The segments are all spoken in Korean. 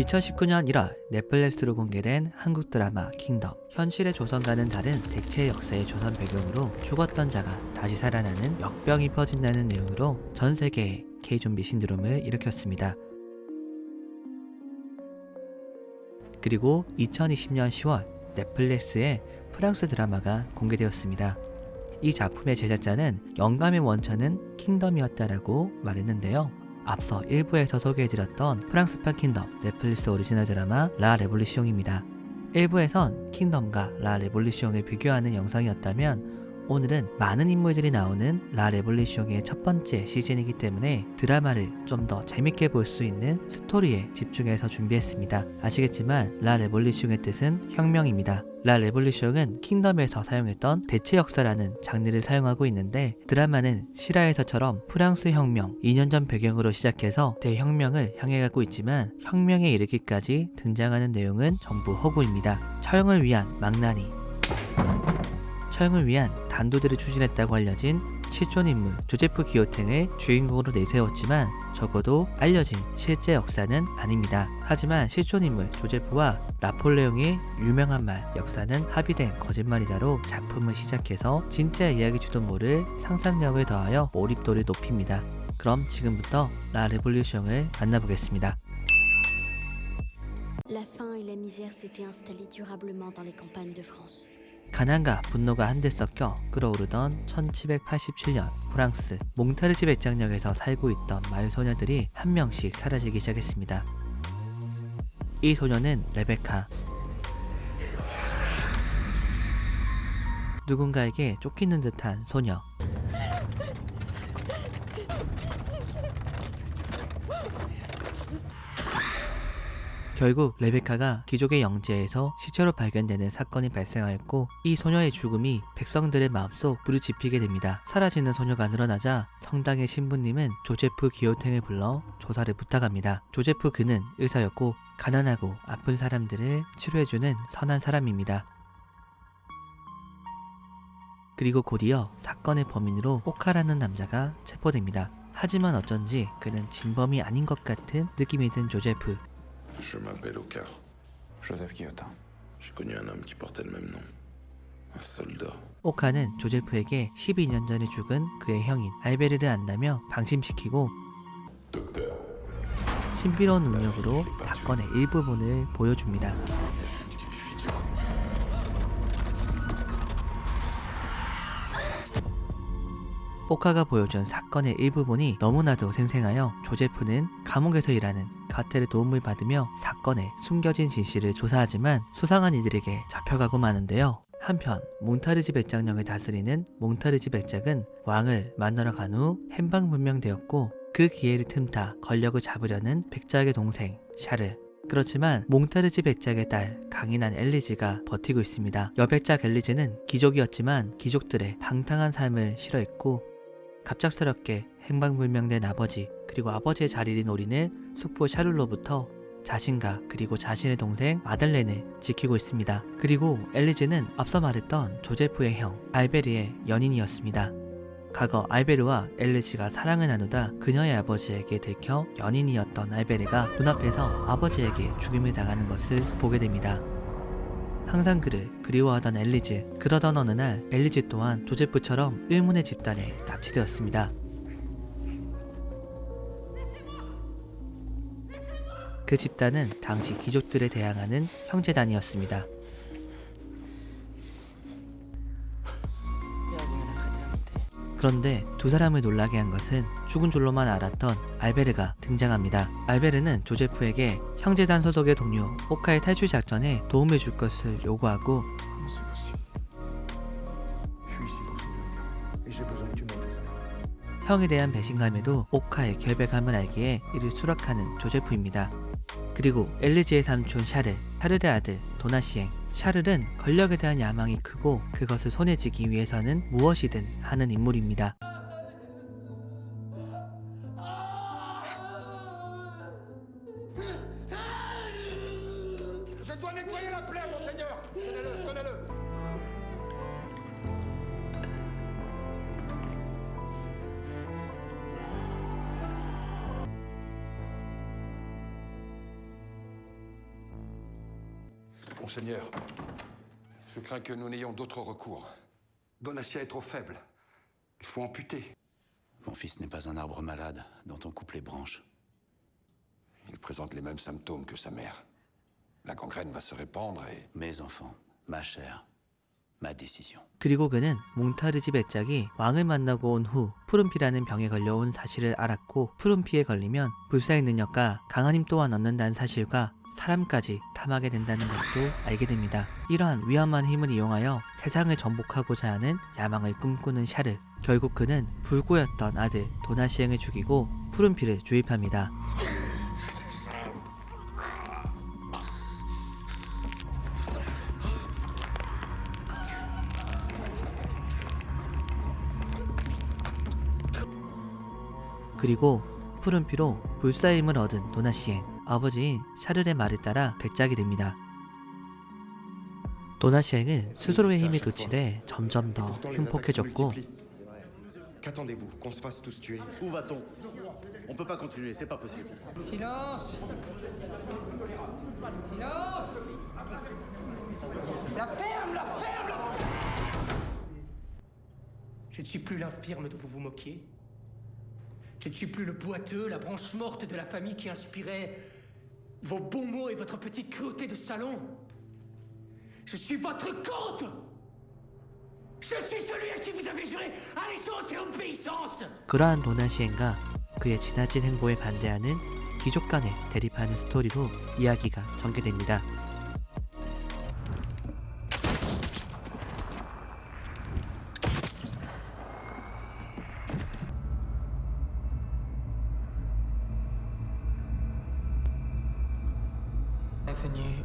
2019년 1월 넷플릭스로 공개된 한국 드라마 킹덤 현실의 조선과는 다른 대체 역사의 조선 배경으로 죽었던 자가 다시 살아나는 역병이 퍼진다는 내용으로 전 세계에 K-좀비 신드롬을 일으켰습니다. 그리고 2020년 10월 넷플릭스에 프랑스 드라마가 공개되었습니다. 이 작품의 제작자는 영감의 원천은 킹덤이었다라고 말했는데요. 앞서 1부에서 소개해드렸던 프랑스판 킹덤 넷플릭스 오리지널 드라마 La Révolution입니다. 1부에선 킹덤과 La Révolution을 비교하는 영상이었다면 오늘은 많은 인물들이 나오는 La Révolution의 첫 번째 시즌이기 때문에 드라마를 좀 더 재밌게 볼 수 있는 스토리에 집중해서 준비했습니다. 아시겠지만 La Révolution의 뜻은 혁명입니다. La Révolution은 킹덤에서 사용했던 대체 역사라는 장르를 사용하고 있는데 드라마는 실화에서처럼 프랑스 혁명 2년 전 배경으로 시작해서 대혁명을 향해 가고 있지만 혁명에 이르기까지 등장하는 내용은 전부 허구입니다. 처형을 위한 망나니 처형을 위한 단두대를 추진했다고 알려진 실존 인물 조제프 기요탱을 주인공으로 내세웠지만 적어도 알려진 실제 역사는 아닙니다. 하지만 실존 인물 조제프와 나폴레옹의 유명한 말 역사는 합의된 거짓말이다로 작품을 시작해서 진짜 이야기일지도 모를 상상력을 더하여 몰입도를 높입니다. 그럼 지금부터 La Révolution을 만나보겠습니다. La faim et la misère s'étaient installées durablement dans les campagnes de France. 가난과 분노가 한데 섞여 끓어오르던 1787년 프랑스 몽타르지 백장역에서 살고 있던 마을 소녀들이 한 명씩 사라지기 시작했습니다. 이 소녀는 레베카. 누군가에게 쫓기는 듯한 소녀. 결국 레베카가 귀족의 영지에서 시체로 발견되는 사건이 발생하였고 이 소녀의 죽음이 백성들의 마음속 지피게 됩니다. 사라지는 소녀가 늘어나자 성당의 신부님은 조제프 기요탱을 불러 조사를 부탁합니다. 조제프 그는 의사였고 가난하고 아픈 사람들을 치료해주는 선한 사람입니다. 그리고 곧이어 사건의 범인으로 포카라는 남자가 체포됩니다. 하지만 어쩐지 그는 진범이 아닌 것 같은 느낌이 든 조제프 Je m'appelle Oka. Joseph Guillotin. J'ai connu un homme qui portait le même nom. Un soldat. 오카는 조제프에게 12년 전에 죽은 그의 형인 알베르를 안다며 방심시키고 Docteur. 신비로운 능력으로 사건의 일부분을 보여줍니다. 오카가 보여준 사건의 일부분이 너무나도 생생하여 조제프는 감옥에서 일하는 가텔의 도움을 받으며 사건의 숨겨진 진실을 조사하지만 수상한 이들에게 잡혀가고 마는데요. 한편 몽타르지 백장령을 다스리는 몽타르지 백작은 왕을 만나러 간 후 행방불명되었고 그 기회를 틈타 권력을 잡으려는 백작의 동생 샤르 그렇지만 몽타르지 백작의 딸 강인한 엘리지가 버티고 있습니다. 여백작 엘리지는 귀족이었지만 귀족들의 방탕한 삶을 싫어했고 갑작스럽게 행방불명된 아버지 그리고 아버지의 자리를 노리는 숙부 샤를로부터 자신과 그리고 자신의 동생 마들렌을 지키고 있습니다. 그리고 엘리즈는 앞서 말했던 조제프의 형 알베르의 연인이었습니다. 과거 알베르와 엘리즈가 사랑을 나누다 그녀의 아버지에게 들켜 연인이었던 알베르가 눈앞에서 아버지에게 죽임을 당하는 것을 보게 됩니다. 항상 그를 그리워하던 엘리즈 그러던 어느 날 엘리즈 또한 조제프처럼 의문의 집단에 납치되었습니다. 그 집단은 당시 귀족들에 대항하는 형제단이었습니다. 그런데 두 사람을 놀라게 한 것은 죽은 줄로만 알았던 알베르가 등장합니다. 알베르는 조제프에게 형제단 소속의 동료 오카의 탈출 작전에 도움을 줄 것을 요구하고. 형에 대한 배신감에도 오카의 결백함을 알기에 이를 수락하는 조제프입니다. 그리고 엘리지의 삼촌 샤르, 샤르의 아들 도나시행. 샤르는 권력에 대한 야망이 크고 그것을 손에 쥐기 위해서는 무엇이든 하는 인물입니다. Monseigneur, je crains que nous n'ayons d'autre recours. Donatien est trop faible. Il faut amputer. Mon fils n'est pas un arbre malade dont on coupe les branches. Il présente les mêmes symptômes que sa mère. La gangrène va se répandre et... Mes enfants, ma chair, ma décision. 그리고 그는 몽타르지 배짝이 왕을 만나고 온 후 푸른피라는 병에 걸려온 사실을 알았고 푸른피에 걸리면 불사의 능력과 강한 힘 또한 얻는다는 사실과 사람까지 탐하게 된다는 것도 알게 됩니다. 이러한 위험한 힘을 이용하여 세상을 정복하고자 하는 야망을 꿈꾸는 샤를 결국 그는 불구였던 아들 도나시행을 죽이고 푸른피를 주입합니다. 그리고 푸른 피로 불사임을 얻은 도나시행 아버지인 샤를의 말에 따라 백작이 됩니다. 도나시행은 스스로의 힘이 도칠해 점점 더 흉폭해졌고 Je ne suis plus l'infirme dont vous vous moquiez. Je ne suis plus le boiteux, la branche morte de la famille qui inspirait vos bons mots et votre petite cruauté de salon. Je suis votre comte Je suis celui à qui vous avez juré allégeance et obéissance 그러한 도나 시행과 그의 지나친 행보에 반대하는 귀족 간에 대립하는 스토리로 이야기가 전개됩니다. Venu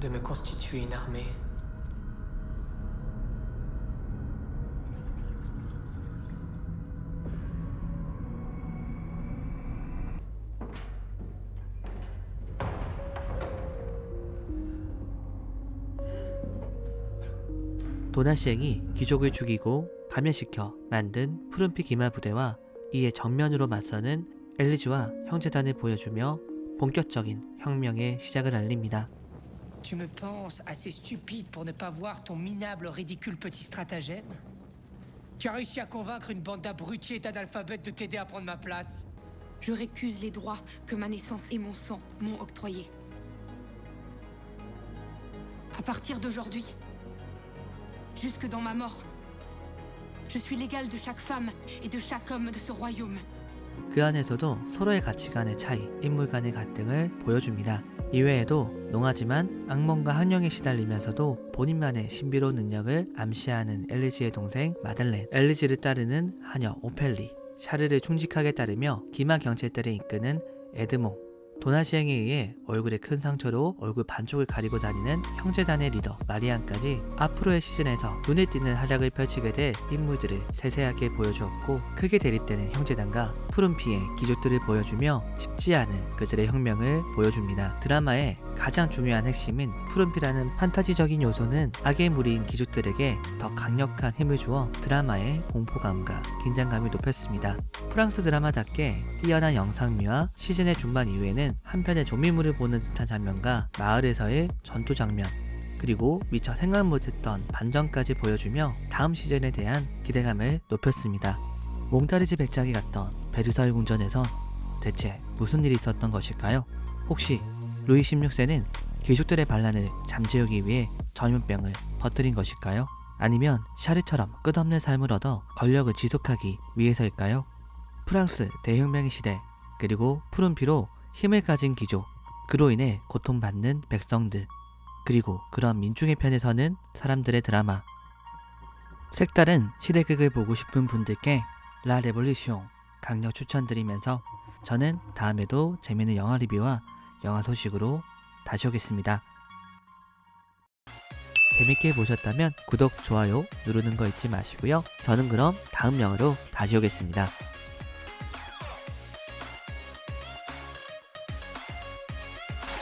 de me constituer une armée. 도나시행이 귀족을 죽이고 감염시켜 만든 푸른피 기마 부대와 이에 정면으로 맞서는 엘리즈와 형제단을 보여주며 본격적인 혁명의 시작을 알립니다. Tu me penses assez stupide pour ne pas voir ton minable, ridicule petit stratagème Tu as réussi à convaincre une bande d'abrutis et d'analphabètes de t'aider à prendre ma place Je récuse les droits que ma naissance et mon sang m'ont octroyés. À partir d'aujourd'hui, jusque dans ma mort, je suis l'égal de chaque femme et de chaque homme de ce royaume. 그 안에서도 서로의 가치관의 차이, 인물 간의 갈등을 보여줍니다. 이외에도 농하지만 악몽과 학령에 시달리면서도 본인만의 신비로운 능력을 암시하는 엘리지의 동생 마들렌, 엘리지를 따르는 하녀 오펠리, 샤르를 충직하게 따르며 기마 경찰들을 이끄는 에드몽, 도나시행에 의해 얼굴에 큰 상처로 얼굴 반쪽을 가리고 다니는 형제단의 리더 마리안까지 앞으로의 시즌에서 눈에 띄는 활약을 펼치게 될 인물들을 세세하게 보여주었고 크게 대립되는 형제단과 푸른피의 기족들을 보여주며 쉽지 않은 그들의 혁명을 보여줍니다. 드라마의 가장 중요한 핵심인 푸른피라는 판타지적인 요소는 악의 무리인 기족들에게 더 강력한 힘을 주어 드라마의 공포감과 긴장감을 높였습니다. 프랑스 드라마답게 뛰어난 영상미와 시즌의 중반 이후에는 한편의 조미물을 보는 듯한 장면과 마을에서의 전투 장면 그리고 미처 생각 못했던 반전까지 보여주며 다음 시즌에 대한 기대감을 높였습니다. 몽타르지 백작이 갔던 베르사유 궁전에선 대체 무슨 일이 있었던 것일까요? 혹시 루이 16세는 귀족들의 반란을 잠재우기 위해 전염병을 퍼뜨린 것일까요? 아니면 샤르처럼 끝없는 삶을 얻어 권력을 지속하기 위해서일까요? 프랑스 대혁명의 시대 그리고 푸른 피로 힘을 가진 귀족 그로 인해 고통받는 백성들 그리고 그런 민중의 편에 서는 사람들의 드라마 색다른 시대극을 보고 싶은 분들께 라 레볼루시옹 강력 추천드리면서 저는 다음에도 재미있는 영화 리뷰와 영화 소식으로 다시 오겠습니다. 재밌게 보셨다면 구독, 좋아요 누르는 거 잊지 마시고요. 저는 그럼 다음 영화로 다시 오겠습니다.